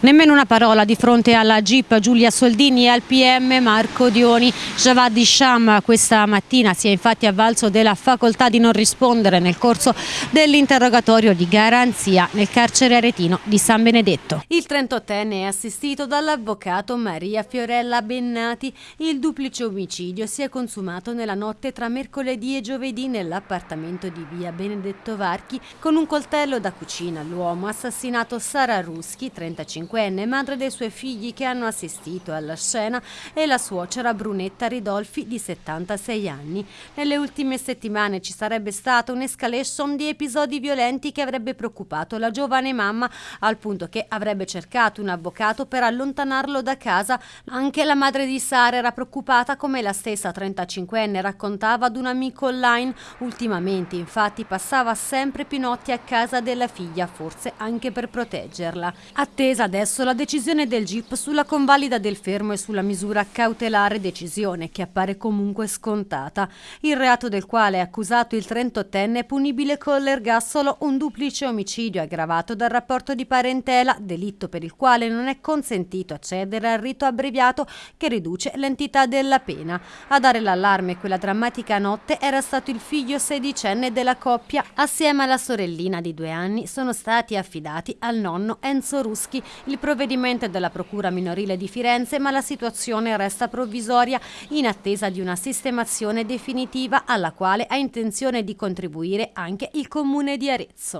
Nemmeno una parola di fronte alla GIP Giulia Soldini e al PM Marco Dioni. Javad Isham questa mattina si è infatti avvalso della facoltà di non rispondere nel corso dell'interrogatorio di garanzia nel carcere aretino di San Benedetto. Il 38enne è assistito dall'avvocato Maria Fiorella Bennati. Il duplice omicidio si è consumato nella notte tra mercoledì e giovedì nell'appartamento di via Benedetto Varchi con un coltello da cucina. L'uomo ha assassinato Sara Ruschi, 35 45enne, madre dei suoi figli che hanno assistito alla scena, e la suocera Brunetta Ridolfi di 76 anni. Nelle ultime settimane ci sarebbe stata un'escalation di episodi violenti che avrebbe preoccupato la giovane mamma al punto che avrebbe cercato un avvocato per allontanarlo da casa. Anche la madre di Sara era preoccupata come la stessa 35enne raccontava ad un amico online. Ultimamente infatti passava sempre Pinotti a casa della figlia, forse anche per proteggerla. Attesa adesso adesso la decisione del GIP sulla convalida del fermo e sulla misura cautelare decisione che appare comunque scontata. Il reato del quale è accusato il 38enne è punibile con l'ergastolo un duplice omicidio aggravato dal rapporto di parentela, delitto per il quale non è consentito accedere al rito abbreviato che riduce l'entità della pena. A dare l'allarme quella drammatica notte era stato il figlio sedicenne della coppia. Assieme alla sorellina di due anni sono stati affidati al nonno Enzo Ruschi, il provvedimento è della Procura minorile di Firenze, ma la situazione resta provvisoria in attesa di una sistemazione definitiva alla quale ha intenzione di contribuire anche il Comune di Arezzo.